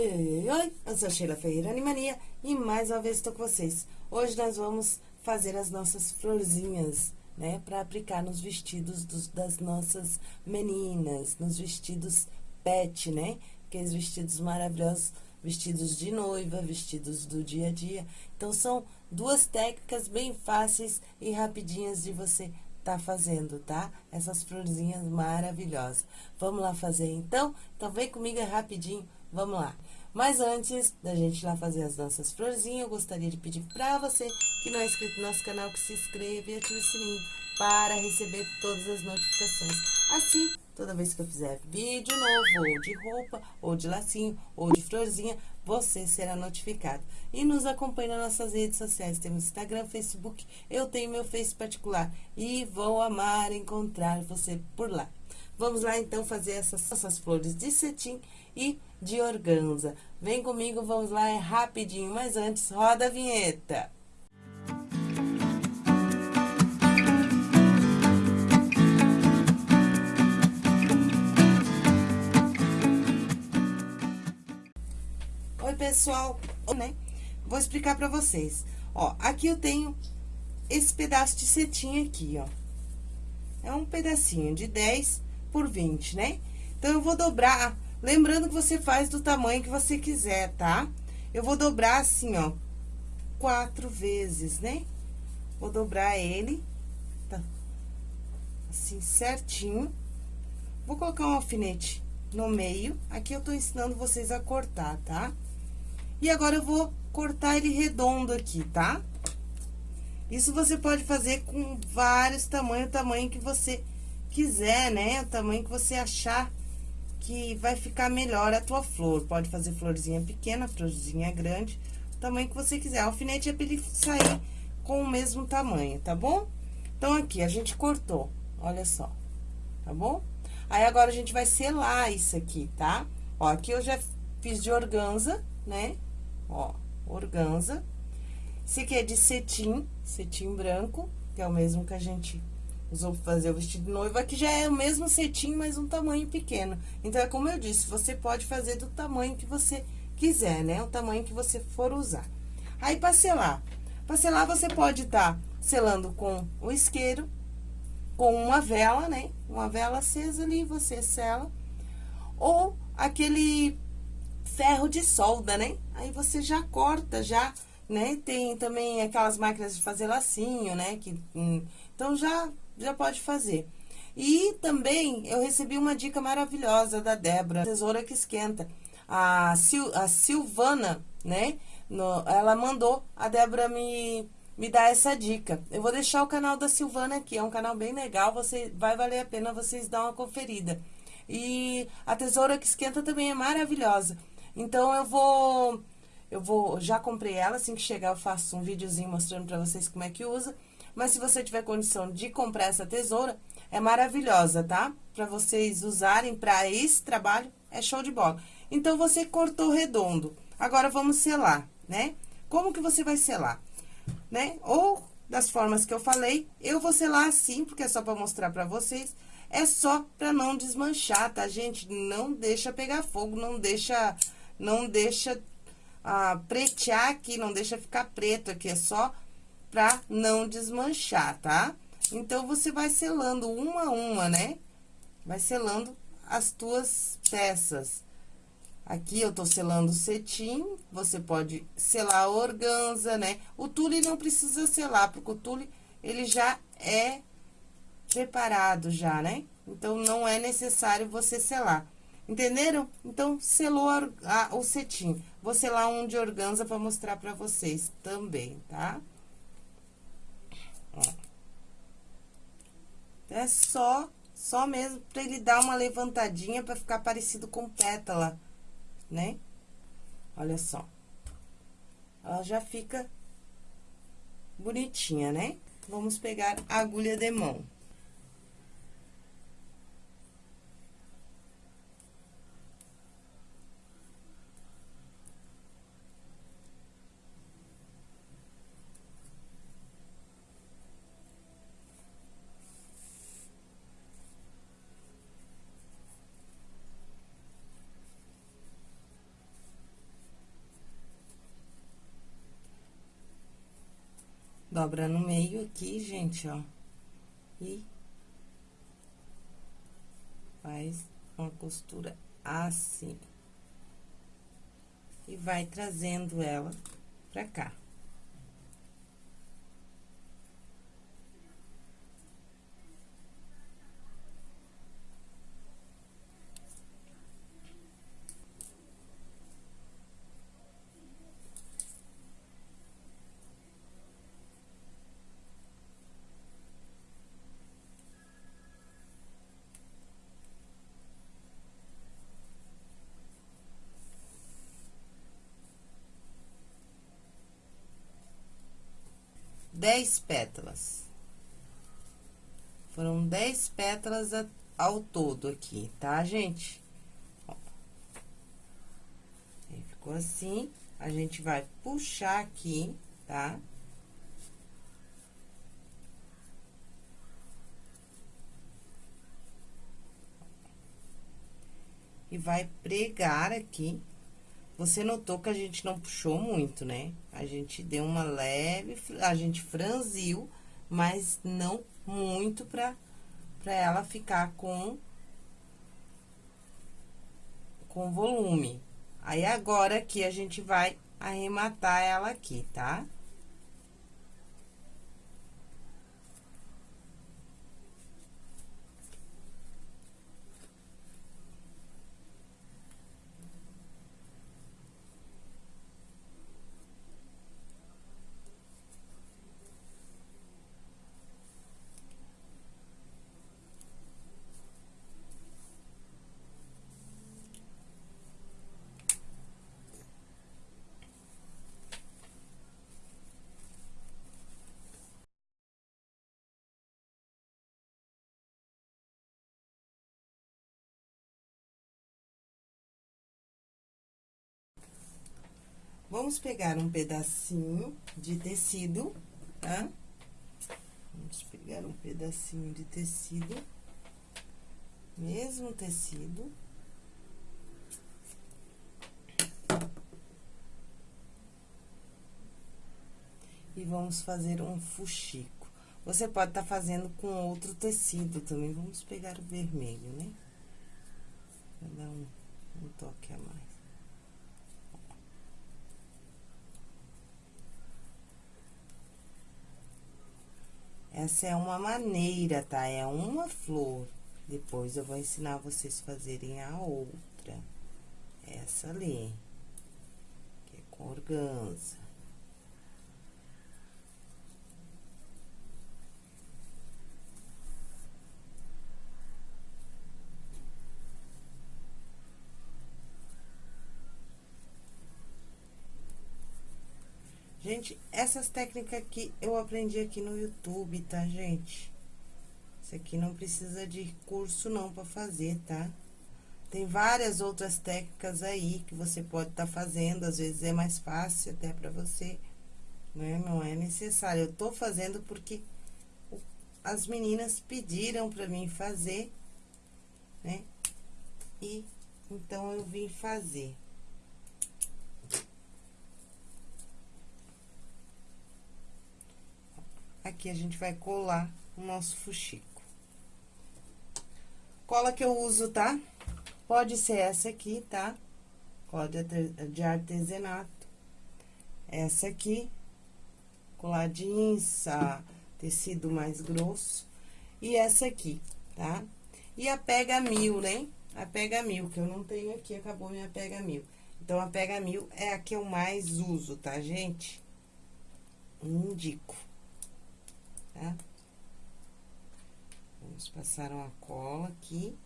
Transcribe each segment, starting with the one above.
Oi, oi, oi, oi, eu sou Sheila Ferreira Animania e mais uma vez estou com vocês. Hoje nós vamos fazer as nossas florzinhas, né, para aplicar nos vestidos dos, das nossas meninas, nos vestidos pet, né, aqueles vestidos maravilhosos, vestidos de noiva, vestidos do dia a dia. Então, são duas técnicas bem fáceis e rapidinhas de você tá fazendo, tá? Essas florzinhas maravilhosas. Vamos lá fazer, então? Então, vem comigo é rapidinho Vamos lá. Mas antes da gente ir lá fazer as nossas florzinhas, eu gostaria de pedir pra você que não é inscrito no nosso canal, que se inscreva e ative o sininho para receber todas as notificações. Assim, toda vez que eu fizer vídeo novo, ou de roupa, ou de lacinho, ou de florzinha, você será notificado. E nos acompanhe nas nossas redes sociais, temos Instagram, Facebook, eu tenho meu Face particular. E vou amar encontrar você por lá. Vamos lá, então, fazer essas, essas flores de cetim e de organza. Vem comigo, vamos lá, é rapidinho, mas antes, roda a vinheta. Oi, pessoal, né? Vou explicar pra vocês. Ó, aqui eu tenho esse pedaço de cetim aqui, ó. É um pedacinho de 10 por 20, né? Então, eu vou dobrar Lembrando que você faz do tamanho que você quiser, tá? Eu vou dobrar assim, ó, quatro vezes, né? Vou dobrar ele, tá? Assim, certinho. Vou colocar um alfinete no meio. Aqui eu tô ensinando vocês a cortar, tá? E agora eu vou cortar ele redondo aqui, tá? Isso você pode fazer com vários tamanhos, o tamanho que você quiser, né? O tamanho que você achar que vai ficar melhor a tua flor. Pode fazer florzinha pequena, florzinha grande, o tamanho que você quiser. alfinete é pra ele sair com o mesmo tamanho, tá bom? Então, aqui, a gente cortou, olha só, tá bom? Aí, agora, a gente vai selar isso aqui, tá? Ó, aqui eu já fiz de organza, né? Ó, organza. Esse aqui é de cetim, cetim branco, que é o mesmo que a gente usou pra fazer o vestido de noiva, que já é o mesmo cetim, mas um tamanho pequeno. Então, é como eu disse, você pode fazer do tamanho que você quiser, né? O tamanho que você for usar. Aí, pra selar. Pra selar, você pode estar tá selando com o isqueiro, com uma vela, né? Uma vela acesa ali, você sela. Ou aquele ferro de solda, né? Aí, você já corta, já, né? Tem também aquelas máquinas de fazer lacinho, né? Que, hum, então, já já pode fazer. E também eu recebi uma dica maravilhosa da Débora, tesoura que esquenta. A, Sil, a Silvana, né? No, ela mandou a Débora me, me dar essa dica. Eu vou deixar o canal da Silvana aqui, é um canal bem legal, você vai valer a pena vocês dar uma conferida. E a tesoura que esquenta também é maravilhosa. Então, eu vou... Eu vou... Já comprei ela, assim que chegar eu faço um videozinho mostrando pra vocês como é que usa. Mas se você tiver condição de comprar essa tesoura, é maravilhosa, tá? Pra vocês usarem pra esse trabalho, é show de bola. Então, você cortou redondo. Agora, vamos selar, né? Como que você vai selar? Né? Ou das formas que eu falei, eu vou selar assim, porque é só pra mostrar pra vocês. É só pra não desmanchar, tá, gente? Não deixa pegar fogo, não deixa, não deixa ah, pretear aqui, não deixa ficar preto aqui. É só pra não desmanchar, tá? Então, você vai selando uma a uma, né? Vai selando as tuas peças. Aqui eu tô selando cetim, você pode selar organza, né? O tule não precisa selar, porque o tule, ele já é preparado já, né? Então, não é necessário você selar. Entenderam? Então, selou a, a, o cetim. Vou selar um de organza pra mostrar pra vocês também, tá? Ó. É só, só mesmo pra ele dar uma levantadinha pra ficar parecido com pétala, né? Olha só. Ela já fica bonitinha, né? Vamos pegar a agulha de mão. Dobra no meio aqui, gente, ó. E faz uma costura assim. E vai trazendo ela pra cá. Dez pétalas. Foram dez pétalas ao todo aqui, tá, gente? Ó. Ficou assim, a gente vai puxar aqui, tá? E vai pregar aqui você notou que a gente não puxou muito, né? A gente deu uma leve, a gente franziu, mas não muito pra, pra ela ficar com, com volume. Aí, agora aqui, a gente vai arrematar ela aqui, tá? Tá? Vamos pegar um pedacinho de tecido, tá? Vamos pegar um pedacinho de tecido, mesmo tecido. E vamos fazer um fuxico. Você pode estar tá fazendo com outro tecido também. Vamos pegar o vermelho, né? Pra dar um, um toque a mais. Essa é uma maneira, tá? É uma flor. Depois eu vou ensinar vocês fazerem a outra. Essa ali. Que é com organza. Gente, essas técnicas aqui eu aprendi aqui no YouTube, tá, gente? Isso aqui não precisa de curso não pra fazer, tá? Tem várias outras técnicas aí que você pode estar tá fazendo, às vezes é mais fácil até pra você, né? Não é necessário. Eu tô fazendo porque as meninas pediram pra mim fazer, né? E então eu vim fazer. Aqui a gente vai colar o nosso fuxico. Cola que eu uso, tá? Pode ser essa aqui, tá? Cola de artesanato. Essa aqui, jeans, tecido mais grosso. E essa aqui, tá? E a pega mil, né? A pega mil, que eu não tenho aqui, acabou minha pega mil. Então, a pega mil é a que eu mais uso, tá, gente? Indico tá? Vamos passar uma cola aqui.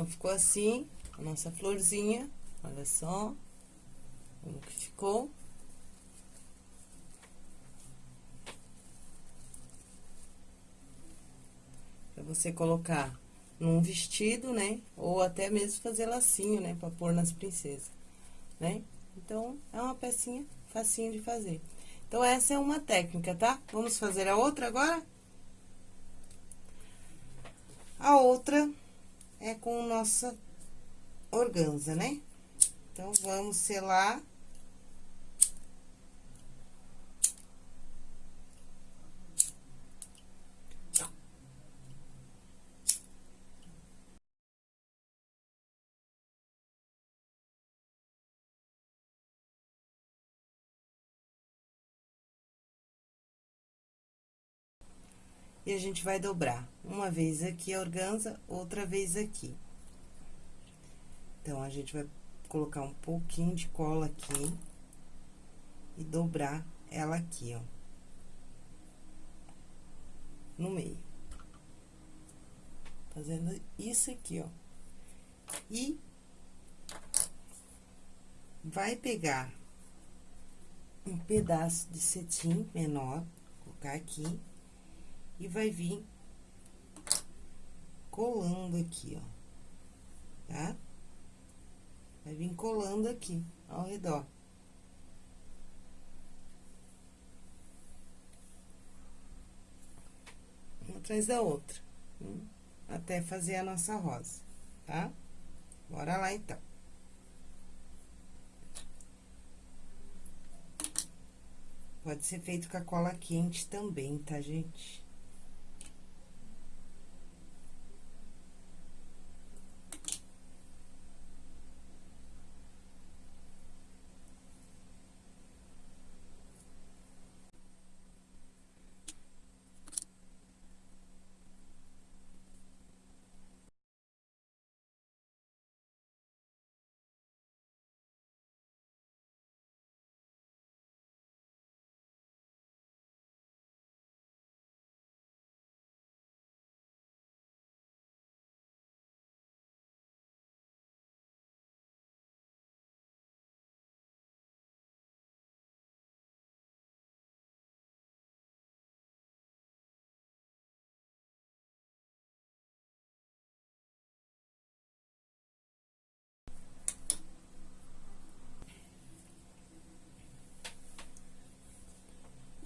Então, ficou assim a nossa florzinha, olha só. Como que ficou. Pra você colocar num vestido, né? Ou até mesmo fazer lacinho, né? Pra pôr nas princesas, né? Então, é uma pecinha facinho de fazer. Então, essa é uma técnica, tá? Vamos fazer a outra agora? A outra é com nossa organza, né? Então, vamos selar E a gente vai dobrar uma vez aqui a organza, outra vez aqui. Então, a gente vai colocar um pouquinho de cola aqui e dobrar ela aqui, ó. No meio. Fazendo isso aqui, ó. E vai pegar um pedaço de cetim menor, colocar aqui e vai vir colando aqui, ó, tá? Vai vir colando aqui, ao redor. Uma atrás da outra, hum, até fazer a nossa rosa, tá? Bora lá, então. Pode ser feito com a cola quente também, tá, gente?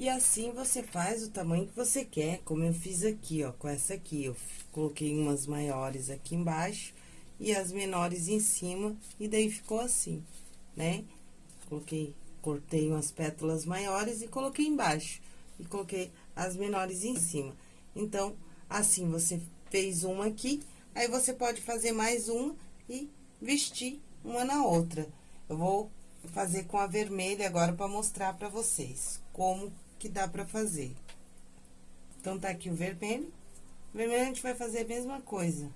E assim, você faz o tamanho que você quer, como eu fiz aqui, ó, com essa aqui. Eu coloquei umas maiores aqui embaixo e as menores em cima, e daí ficou assim, né? Coloquei, cortei umas pétalas maiores e coloquei embaixo. E coloquei as menores em cima. Então, assim, você fez uma aqui, aí você pode fazer mais uma e vestir uma na outra. Eu vou fazer com a vermelha agora pra mostrar pra vocês como que dá pra fazer. Então, tá aqui o vermelho. O vermelho a gente vai fazer a mesma coisa.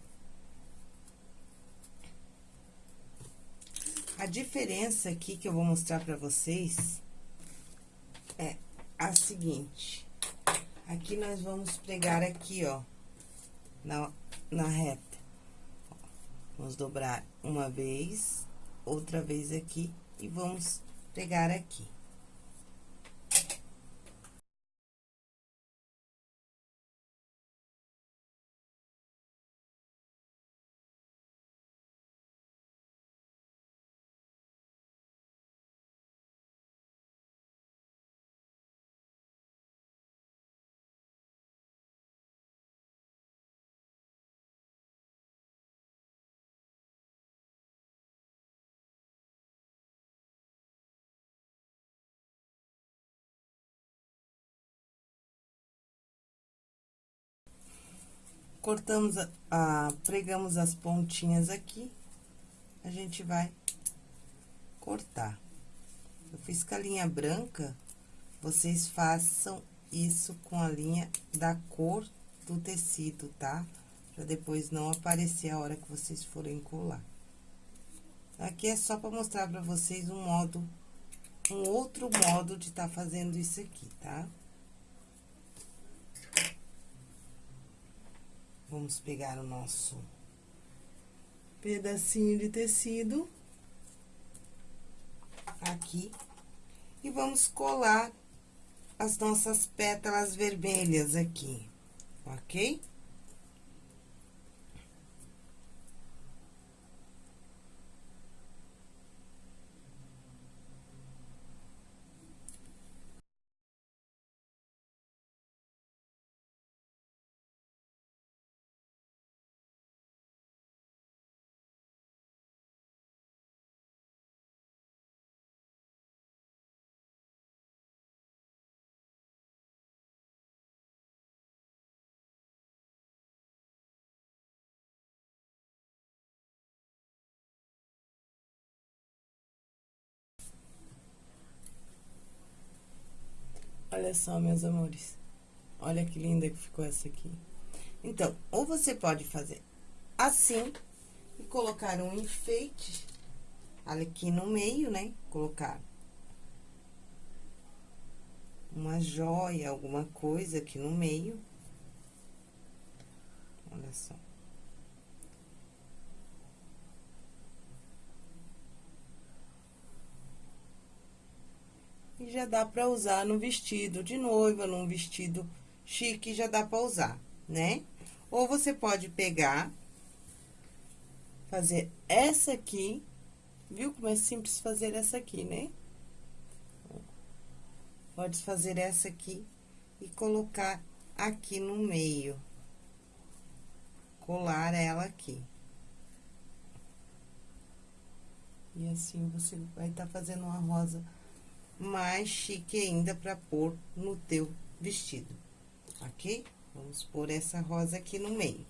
A diferença aqui que eu vou mostrar pra vocês é a seguinte. Aqui nós vamos pregar aqui, ó, na, na reta. Vamos dobrar uma vez, outra vez aqui e vamos pregar aqui. Cortamos a, a, pregamos as pontinhas aqui, a gente vai cortar. Eu fiz com a linha branca, vocês façam isso com a linha da cor do tecido, tá? Pra depois não aparecer a hora que vocês forem colar. Aqui é só pra mostrar pra vocês um modo, um outro modo de tá fazendo isso aqui, tá? Vamos pegar o nosso pedacinho de tecido. aqui. E vamos colar as nossas pétalas vermelhas aqui, ok? Olha só, meus amores. Olha que linda que ficou essa aqui. Então, ou você pode fazer assim e colocar um enfeite aqui no meio, né? Colocar uma joia, alguma coisa aqui no meio. Olha só. Já dá pra usar no vestido de noiva, num vestido chique, já dá pra usar, né? Ou você pode pegar, fazer essa aqui, viu como é simples fazer essa aqui, né? Pode fazer essa aqui e colocar aqui no meio. Colar ela aqui. E assim, você vai estar tá fazendo uma rosa mais chique ainda para pôr no teu vestido, ok? Vamos pôr essa rosa aqui no meio.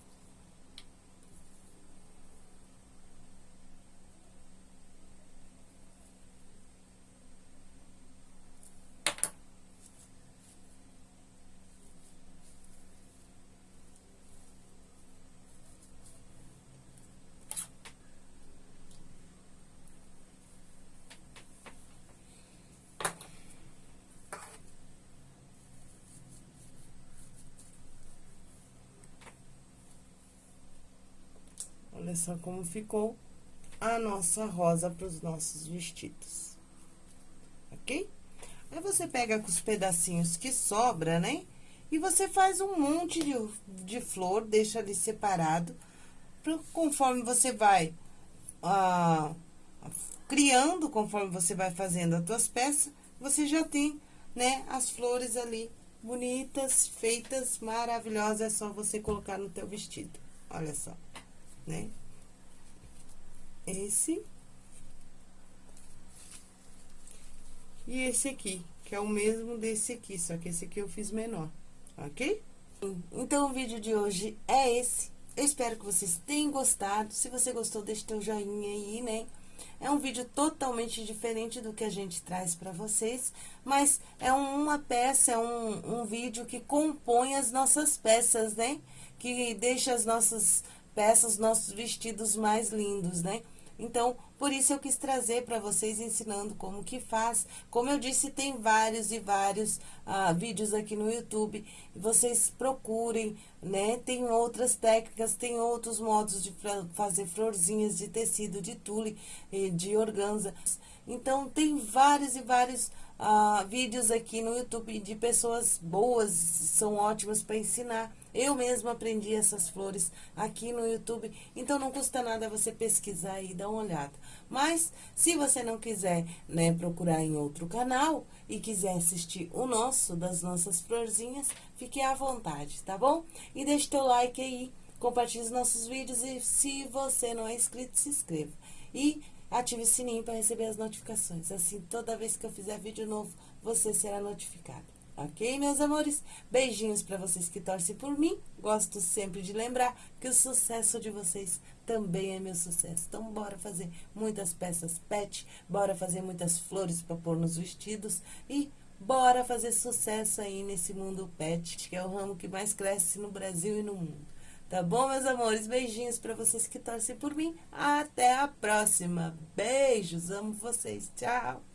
Só como ficou a nossa rosa para os nossos vestidos. Ok? Aí, você pega com os pedacinhos que sobra, né? E você faz um monte de, de flor, deixa ali separado. Pra, conforme você vai ah, criando, conforme você vai fazendo as tuas peças, você já tem, né, as flores ali bonitas, feitas, maravilhosas. É só você colocar no teu vestido. Olha só né? Esse. E esse aqui, que é o mesmo desse aqui, só que esse aqui eu fiz menor, ok? Então, o vídeo de hoje é esse. Eu espero que vocês tenham gostado. Se você gostou, deixe teu joinha aí, né? É um vídeo totalmente diferente do que a gente traz para vocês, mas é uma peça, é um, um vídeo que compõe as nossas peças, né? Que deixa as nossas peças, nossos vestidos mais lindos, né? Então, por isso eu quis trazer para vocês ensinando como que faz. Como eu disse, tem vários e vários ah, vídeos aqui no YouTube. Vocês procurem, né? Tem outras técnicas, tem outros modos de fazer florzinhas de tecido, de tule, de organza. Então, tem vários e vários ah, vídeos aqui no YouTube de pessoas boas, são ótimas para ensinar. Eu mesma aprendi essas flores aqui no YouTube, então não custa nada você pesquisar e dar uma olhada. Mas, se você não quiser, né, procurar em outro canal e quiser assistir o nosso, das nossas florzinhas, fique à vontade, tá bom? E deixe teu like aí, compartilhe os nossos vídeos e se você não é inscrito, se inscreva. E ative o sininho para receber as notificações. Assim, toda vez que eu fizer vídeo novo, você será notificado. Ok, meus amores? Beijinhos para vocês que torcem por mim. Gosto sempre de lembrar que o sucesso de vocês também é meu sucesso. Então, bora fazer muitas peças pet, bora fazer muitas flores para pôr nos vestidos e bora fazer sucesso aí nesse mundo pet, que é o ramo que mais cresce no Brasil e no mundo. Tá bom, meus amores? Beijinhos para vocês que torcem por mim. Até a próxima. Beijos, amo vocês. Tchau.